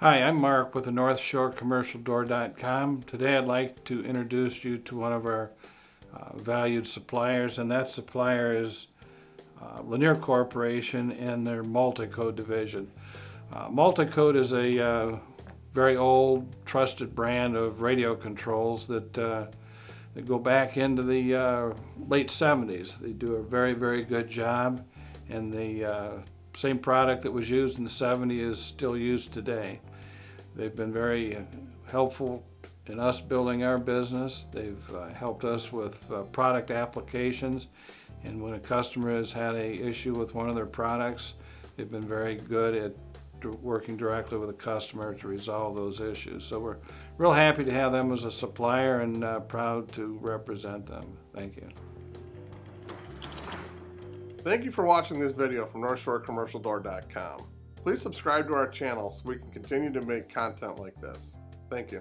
Hi, I'm Mark with the North Shore Commercial Door.com. Today I'd like to introduce you to one of our uh, valued suppliers, and that supplier is uh, Linear Corporation and their Multicode division. Uh, Multicode is a uh, very old, trusted brand of radio controls that, uh, that go back into the uh, late 70s. They do a very, very good job, and the same product that was used in the 70s is still used today. They've been very helpful in us building our business. They've uh, helped us with uh, product applications. And when a customer has had a issue with one of their products, they've been very good at working directly with the customer to resolve those issues. So we're real happy to have them as a supplier and uh, proud to represent them. Thank you. Thank you for watching this video from NorthshoreCommercialDoor.com. Please subscribe to our channel so we can continue to make content like this. Thank you.